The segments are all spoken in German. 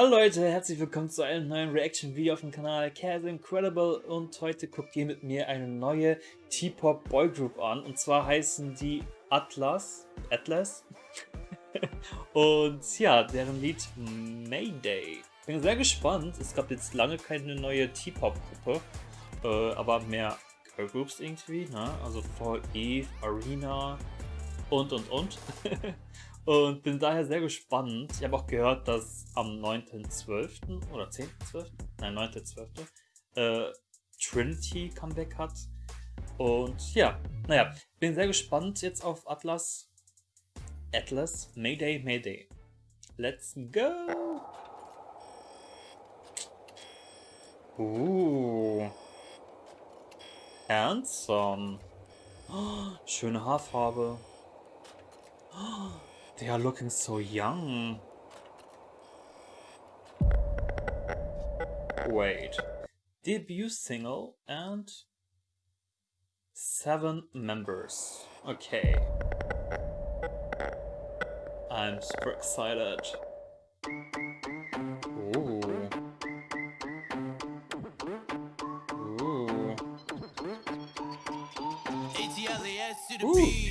Hallo Leute, herzlich willkommen zu einem neuen Reaction-Video auf dem Kanal Cas Incredible und heute guckt ihr mit mir eine neue T-Pop Boygroup an und zwar heißen die Atlas, Atlas und ja, deren Lied Mayday. Bin sehr gespannt, es gab jetzt lange keine neue T-Pop-Gruppe, äh, aber mehr Girlgroups irgendwie, ne? also Eve, Arena und und und. Und bin daher sehr gespannt. Ich habe auch gehört, dass am 9.12. oder 10.12. Nein, 9.12. Äh, Trinity Comeback hat. Und ja, naja, bin sehr gespannt jetzt auf Atlas. Atlas, Mayday, Mayday. Let's go! Uh. Handsome. Oh, schöne Haarfarbe. Oh. They are looking so young. Wait. Debut single and seven members. Okay. I'm super excited. Ooh. Ooh. Ooh.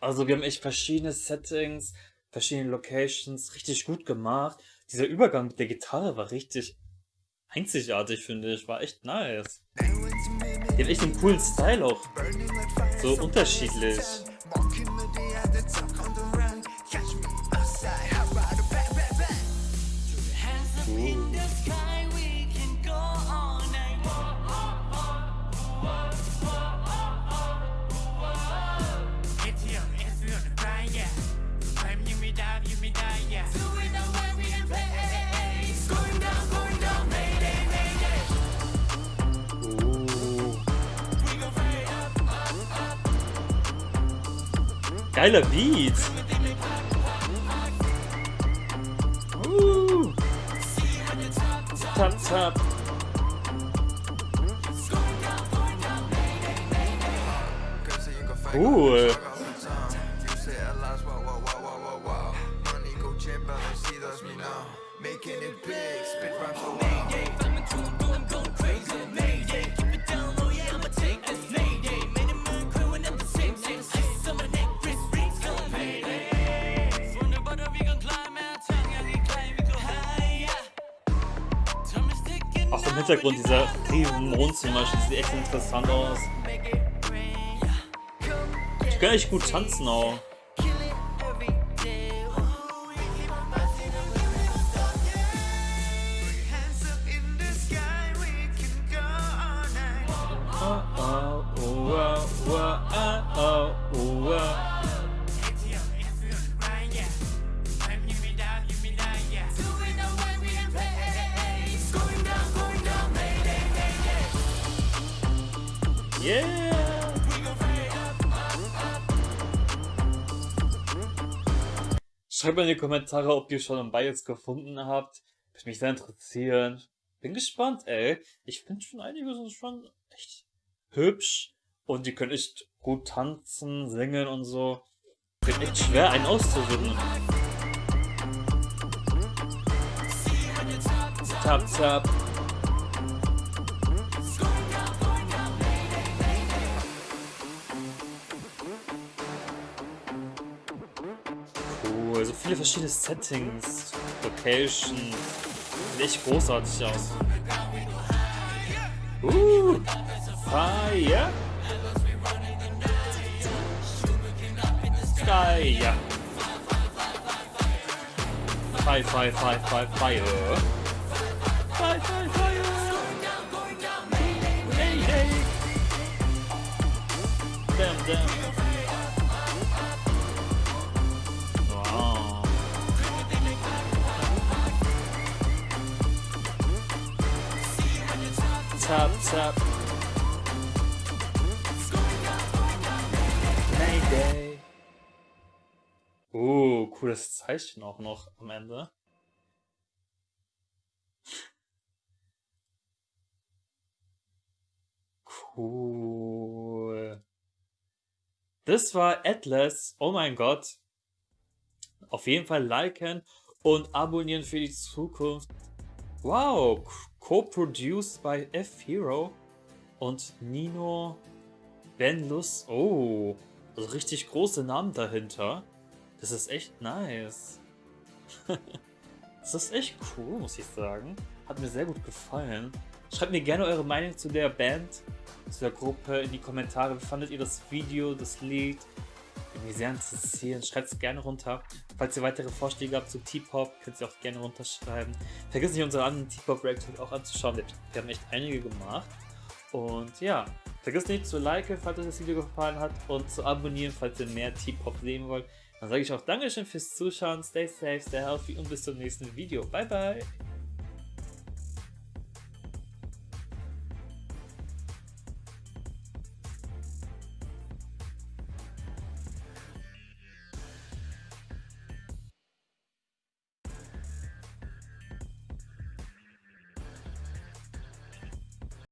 Also wir haben echt verschiedene Settings, verschiedene Locations, richtig gut gemacht. Dieser Übergang mit der Gitarre war richtig einzigartig, finde ich. War echt nice. Die haben echt einen coolen Style auch. So unterschiedlich. Geiler Beat. Uh. Tap. Cool. Making it big, Hintergrund dieser zum Beispiel sieht echt interessant aus. Ich kann echt gut tanzen auch. Yeah! Schreibt mal in die Kommentare, ob ihr schon ein Bias gefunden habt. Würde mich sehr interessieren. Bin gespannt, ey. Ich finde schon einige sind schon echt hübsch. Und die können echt gut tanzen, singen und so. Wird echt schwer, einen auszusuchen. Tap, tap. Viele verschiedene Settings, Location. Echt großartig aus. Uh, Fire. Fire. Fire, fire, fire, fire, fire. Fire, fire, fire. Hey, hey. Damn, damn. Tap, tap. Mayday. Uh, cooles Zeichen auch noch am Ende. Cool. Das war Atlas. Oh mein Gott. Auf jeden Fall liken und abonnieren für die Zukunft. Wow, co-produced by F-Hero und Nino Benlus. Oh, also richtig große Namen dahinter. Das ist echt nice. das ist echt cool, muss ich sagen. Hat mir sehr gut gefallen. Schreibt mir gerne eure Meinung zu der Band, zu der Gruppe in die Kommentare. Wie fandet ihr das Video, das Lied? Würde mich sehr interessieren. Schreibt es gerne runter. Falls ihr weitere Vorschläge habt zu T-Pop, könnt ihr auch gerne runterschreiben. Vergesst nicht unsere anderen T-Pop-Reactions auch anzuschauen. Wir haben echt einige gemacht. Und ja, vergesst nicht zu liken, falls euch das Video gefallen hat und zu abonnieren, falls ihr mehr T-Pop sehen wollt. Dann sage ich auch Dankeschön fürs Zuschauen, stay safe, stay healthy und bis zum nächsten Video. Bye bye!